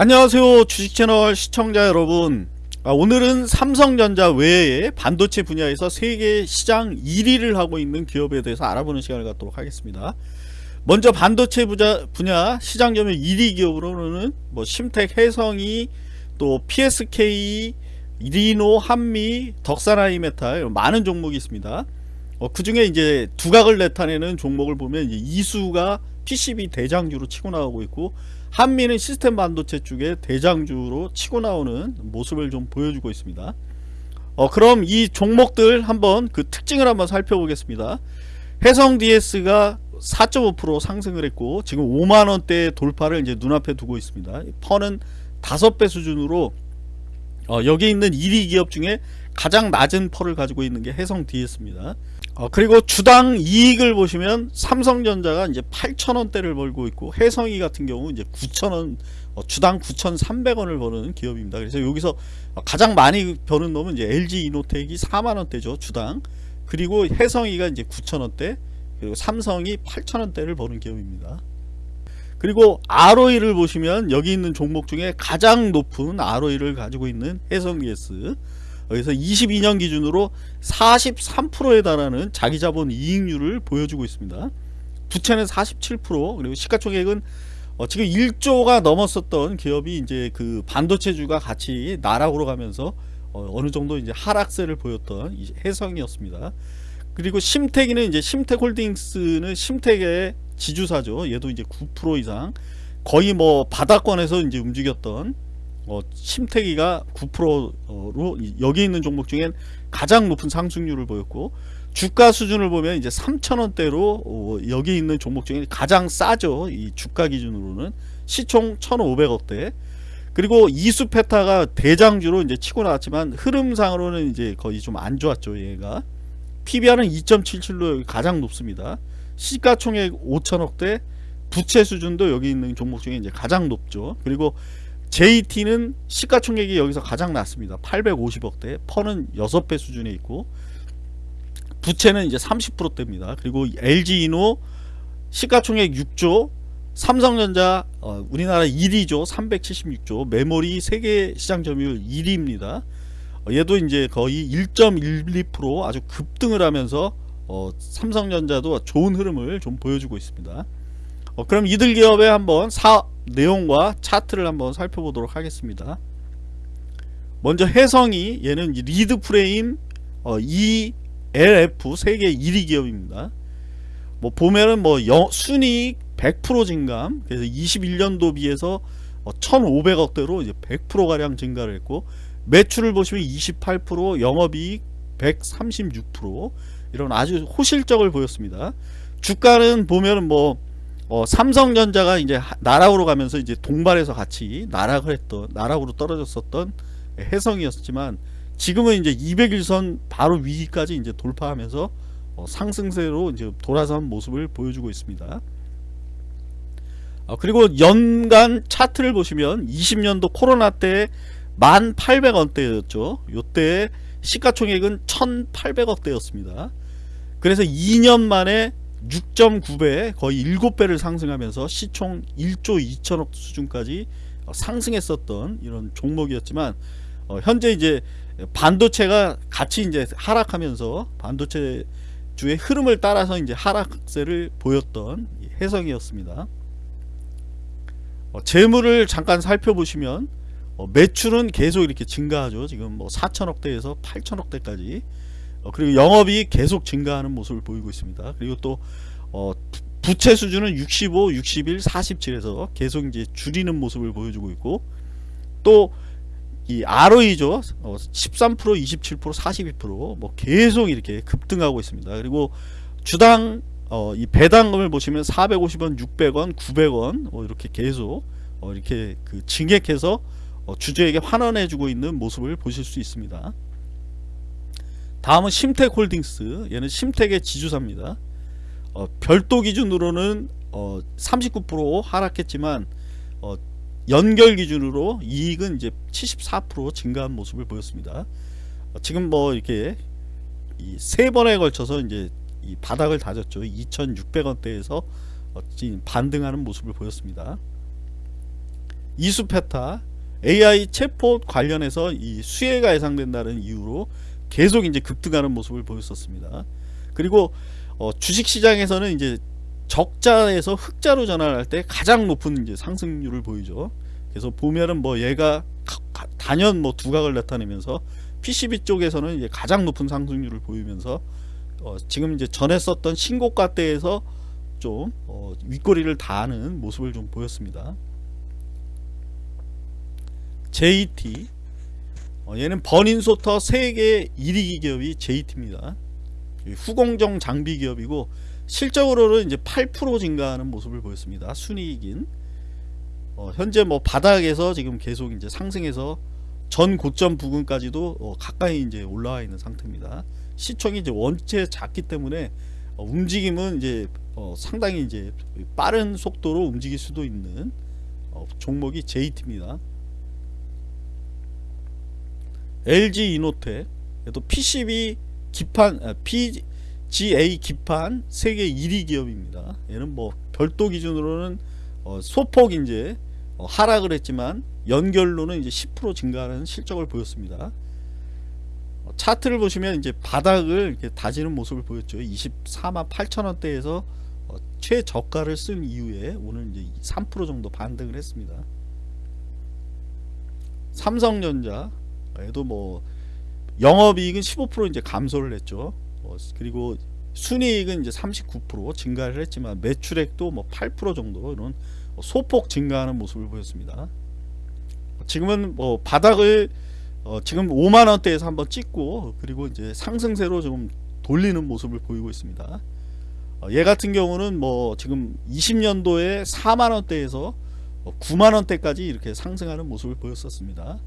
안녕하세요 주식채널 시청자 여러분. 아, 오늘은 삼성전자 외에 반도체 분야에서 세계 시장 1위를 하고 있는 기업에 대해서 알아보는 시간을 갖도록 하겠습니다. 먼저 반도체 분야, 시장 점유 1위 기업으로는 뭐 심텍 해성이 또 PSK 리노 한미 덕산하이 메탈 많은 종목이 있습니다. 어, 그 중에 이제 두각을 나타내는 종목을 보면 이수가 PCB 대장주로 치고 나오고 있고 한미는 시스템 반도체 쪽에 대장주로 치고 나오는 모습을 좀 보여주고 있습니다. 어, 그럼 이 종목들 한번 그 특징을 한번 살펴보겠습니다. 해성 DS가 4.5% 상승을 했고 지금 5만원대 돌파를 이제 눈앞에 두고 있습니다. 펀은 5배 수준으로 어, 여기 있는 1위 기업 중에 가장 낮은 펄을 가지고 있는 게 해성 DS입니다. 어, 그리고 주당 이익을 보시면 삼성전자가 이제 8천원대를 벌고 있고 해성이 같은 경우 이제 9천원 어, 주당 9,300원을 버는 기업입니다. 그래서 여기서 가장 많이 버는 놈은 이제 LG 이노텍이 4만원대죠 주당 그리고 해성이가 이제 9천원대 그리고 삼성이 8천원대를 버는 기업입니다. 그리고 ROE를 보시면 여기 있는 종목 중에 가장 높은 ROE를 가지고 있는 해성GS 여기서 22년 기준으로 43%에 달하는 자기자본 이익률을 보여주고 있습니다. 부채는 47% 그리고 시가총액은 어 지금 1조가 넘었었던 기업이 이제 그 반도체주가 같이 나락으로 가면서 어 느 정도 이제 하락세를 보였던 해성이었습니다. 그리고 심택이는 이제 심택홀딩스는 심택의 지주사죠. 얘도 이제 9% 이상 거의 뭐 바닥권에서 이제 움직였던 어, 심태기가 9%로 여기 있는 종목 중엔 가장 높은 상승률을 보였고 주가 수준을 보면 이제 3천원대로 어, 여기 있는 종목 중에 가장 싸죠. 이 주가 기준으로는. 시총 1,500억대. 그리고 이수페타가 대장주로 이제 치고 나왔지만 흐름상으로는 이제 거의 좀 안 좋았죠 얘가. PBR은 2.77로 가장 높습니다. 시가총액 5천억대. 부채 수준도 여기 있는 종목 중에 이제 가장 높죠. 그리고 JT는 시가총액이 여기서 가장 낮습니다. 850억대 펀은 6배 수준에 있고 부채는 이제 30%대입니다. 그리고 LG이노 시가총액 6조 삼성전자 어, 우리나라 1위죠. 376조 메모리 세계 시장 점유율 1위입니다. 어, 얘도 이제 거의 1.12% 아주 급등을 하면서 어, 삼성전자도 좋은 흐름을 좀 보여주고 있습니다. 어, 그럼 이들 기업의 한번 사 내용과 차트를 한번 살펴보도록 하겠습니다. 먼저 해성이 얘는 리드 프레임 어, ELF 세계 1위 기업입니다. 뭐 보면은 뭐 영, 순이익 100% 증감 그래서 21년도 비해서 어, 1,500억대로 이제 100% 가량 증가를 했고 매출을 보시면 28% 영업이익 136% 이런 아주 호실적을 보였습니다. 주가는 보면은 뭐 어, 삼성전자가 이제 나락으로 가면서 이제 동반해서 같이 나락을 했던 나락으로 떨어졌었던 해성이었지만 지금은 이제 200일선 바로 위기까지 이제 돌파하면서 어, 상승세로 이제 돌아선 모습을 보여주고 있습니다. 어, 그리고 연간 차트를 보시면 20년도 코로나 때 1800원대였죠. 요때 시가총액은 1800억대였습니다. 그래서 2년 만에 6.9배 거의 7배를 상승하면서 시총 1조 2천억 수준까지 상승했었던 이런 종목이었지만 어, 현재 이제 반도체가 같이 이제 하락하면서 반도체 주의 흐름을 따라서 이제 하락세를 보였던 해성이었습니다. 어, 재물을 잠깐 살펴보시면 어, 매출은 계속 이렇게 증가하죠. 지금 뭐 4천억대에서 8천억대까지 어, 그리고 영업이 계속 증가하는 모습을 보이고 있습니다. 그리고 또 어, 부채 수준은 65, 61, 47에서 계속 이제 줄이는 모습을 보여주고 있고 또 이 ROE죠. 어, 13%, 27%, 42%뭐 계속 이렇게 급등하고 있습니다. 그리고 주당 어, 이 배당금을 보시면 450원, 600원, 900원 어, 이렇게 계속 어, 이렇게 그 증액해서 어, 주주에게 환원해주고 있는 모습을 보실 수 있습니다. 다음은 심텍홀딩스. 얘는 심텍의 지주사입니다. 어, 별도 기준으로는 어, 39% 하락했지만 어, 연결 기준으로 이익은 이제 74% 증가한 모습을 보였습니다. 어, 지금 뭐 이렇게 세 번에 걸쳐서 이제 이 바닥을 다졌죠. 2600원대에서 어, 반등하는 모습을 보였습니다. 이수페타 AI 챗봇 관련해서 이 수혜가 예상된다는 이유로 계속 이제 급등하는 모습을 보였었습니다. 그리고 어, 주식 시장에서는 이제 적자에서 흑자로 전환할 때 가장 높은 이제 상승률을 보이죠. 그래서 보면은 뭐 얘가 단연 뭐 두각을 나타내면서 PCB 쪽에서는 이제 가장 높은 상승률을 보이면서 어, 지금 이제 전에 썼던 신고가대에서 좀 어, 윗꼬리를 다하는 모습을 좀 보였습니다. JT 어, 얘는 버닌소터 세계 1위 기업이 JT입니다. 후공정 장비 기업이고 실적으로는 이제 8% 증가하는 모습을 보였습니다. 순이익인 어, 현재 뭐 바닥에서 지금 계속 이제 상승해서 전 고점 부근까지도 어, 가까이 이제 올라와 있는 상태입니다. 시총이 이제 원체 작기 때문에 어, 움직임은 이제 어, 상당히 이제 빠른 속도로 움직일 수도 있는 어, 종목이 JT입니다. LG 이노텍 또 PCB 기판 아, PGA 기판 세계 1위 기업입니다. 얘는 뭐 별도 기준으로는 어, 소폭 이제 어, 하락을 했지만 연결로는 이제 10% 증가하는 실적을 보였습니다. 어, 차트를 보시면 이제 바닥을 이렇게 다지는 모습을 보였죠. 24만 8천 원대에서 어, 최저가를 쓴 이후에 오늘 이제 3% 정도 반등을 했습니다. 삼성전자 얘도 뭐 영업이익은 15% 이제 감소를 했죠. 어, 그리고 순이익은 이제 39% 증가를 했지만 매출액도 뭐 8% 정도 이런 소폭 증가하는 모습을 보였습니다. 지금은 뭐 바닥을 어 지금 5만 원대에서 한번 찍고 그리고 이제 상승세로 좀 돌리는 모습을 보이고 있습니다. 어, 얘 같은 경우는 뭐 지금 20년도에 4만 원대에서 9만 원대까지 이렇게 상승하는 모습을 보였었습니다.